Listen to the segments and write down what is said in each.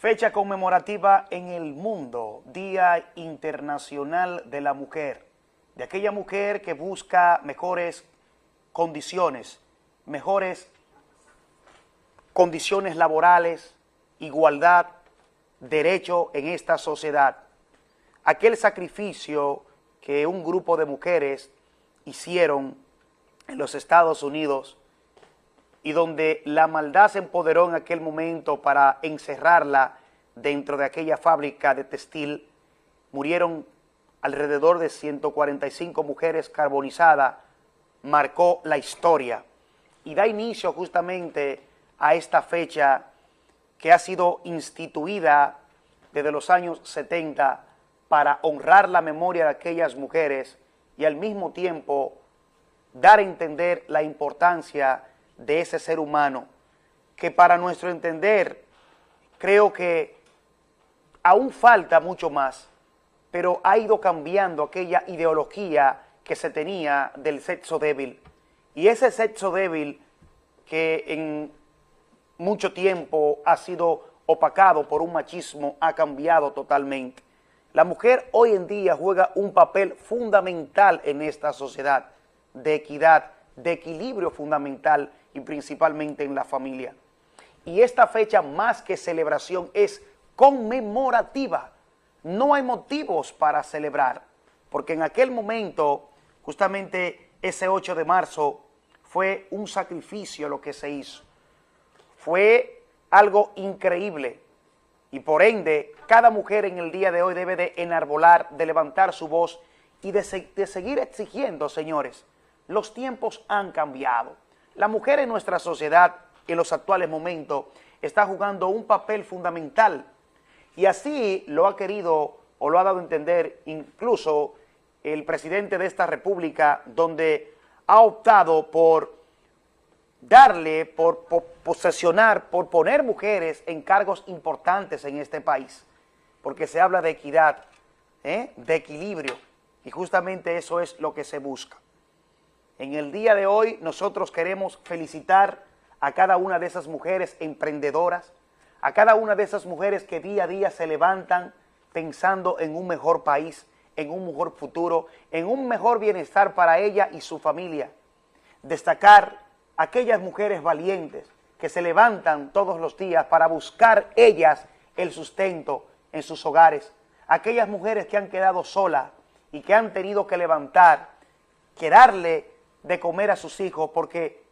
Fecha conmemorativa en el mundo, Día Internacional de la Mujer, de aquella mujer que busca mejores condiciones, mejores condiciones laborales, igualdad, derecho en esta sociedad. Aquel sacrificio que un grupo de mujeres hicieron en los Estados Unidos y donde la maldad se empoderó en aquel momento para encerrarla dentro de aquella fábrica de textil, murieron alrededor de 145 mujeres carbonizadas, marcó la historia. Y da inicio justamente a esta fecha que ha sido instituida desde los años 70 para honrar la memoria de aquellas mujeres y al mismo tiempo dar a entender la importancia de ese ser humano, que para nuestro entender creo que aún falta mucho más, pero ha ido cambiando aquella ideología que se tenía del sexo débil. Y ese sexo débil que en mucho tiempo ha sido opacado por un machismo ha cambiado totalmente. La mujer hoy en día juega un papel fundamental en esta sociedad de equidad, de equilibrio fundamental y principalmente en la familia. Y esta fecha más que celebración es conmemorativa. No hay motivos para celebrar, porque en aquel momento, justamente ese 8 de marzo, fue un sacrificio lo que se hizo. Fue algo increíble y por ende cada mujer en el día de hoy debe de enarbolar, de levantar su voz y de, de seguir exigiendo, señores. Los tiempos han cambiado. La mujer en nuestra sociedad, en los actuales momentos, está jugando un papel fundamental y así lo ha querido o lo ha dado a entender incluso el presidente de esta república, donde ha optado por darle, por, posesionar, por poner mujeres en cargos importantes en este país, porque se habla de equidad, ¿eh? de equilibrio, y justamente eso es lo que se busca. En el día de hoy nosotros queremos felicitar a cada una de esas mujeres emprendedoras, a cada una de esas mujeres que día a día se levantan pensando en un mejor país, en un mejor futuro, en un mejor bienestar para ella y su familia. Destacar aquellas mujeres valientes que se levantan todos los días para buscar ellas el sustento en sus hogares, aquellas mujeres que han quedado solas y que han tenido que levantar, que darle de comer a sus hijos porque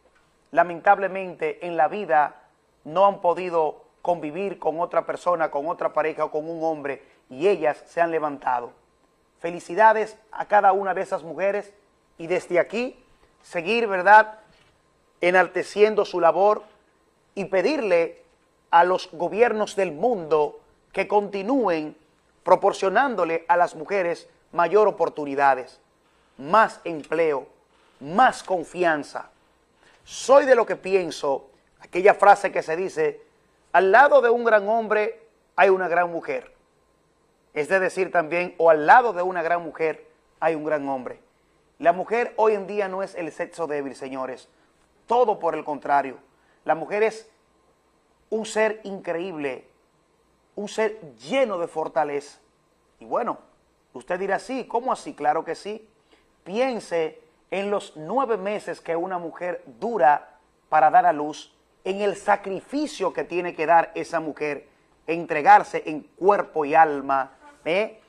lamentablemente en la vida no han podido convivir con otra persona, con otra pareja o con un hombre y ellas se han levantado. Felicidades a cada una de esas mujeres y desde aquí seguir, ¿verdad?, enalteciendo su labor y pedirle a los gobiernos del mundo que continúen proporcionándole a las mujeres mayor oportunidades, más empleo, más confianza. Soy de lo que pienso, aquella frase que se dice, al lado de un gran hombre hay una gran mujer. Es de decir también, o al lado de una gran mujer hay un gran hombre. La mujer hoy en día no es el sexo débil, señores. Todo por el contrario. La mujer es un ser increíble, un ser lleno de fortaleza. Y bueno, usted dirá, sí, ¿cómo así? Claro que sí. Piense en los nueve meses que una mujer dura para dar a luz, en el sacrificio que tiene que dar esa mujer, entregarse en cuerpo y alma, ¿eh?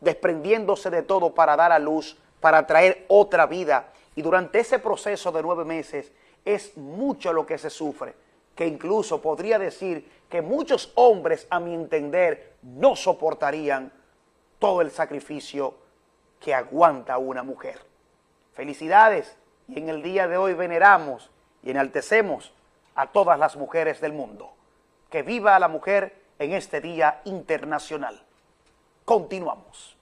desprendiéndose de todo para dar a luz, para traer otra vida. Y durante ese proceso de nueve meses es mucho lo que se sufre, que incluso podría decir que muchos hombres, a mi entender, no soportarían todo el sacrificio que aguanta una mujer. Felicidades y en el día de hoy veneramos y enaltecemos a todas las mujeres del mundo. Que viva la mujer en este Día Internacional. Continuamos.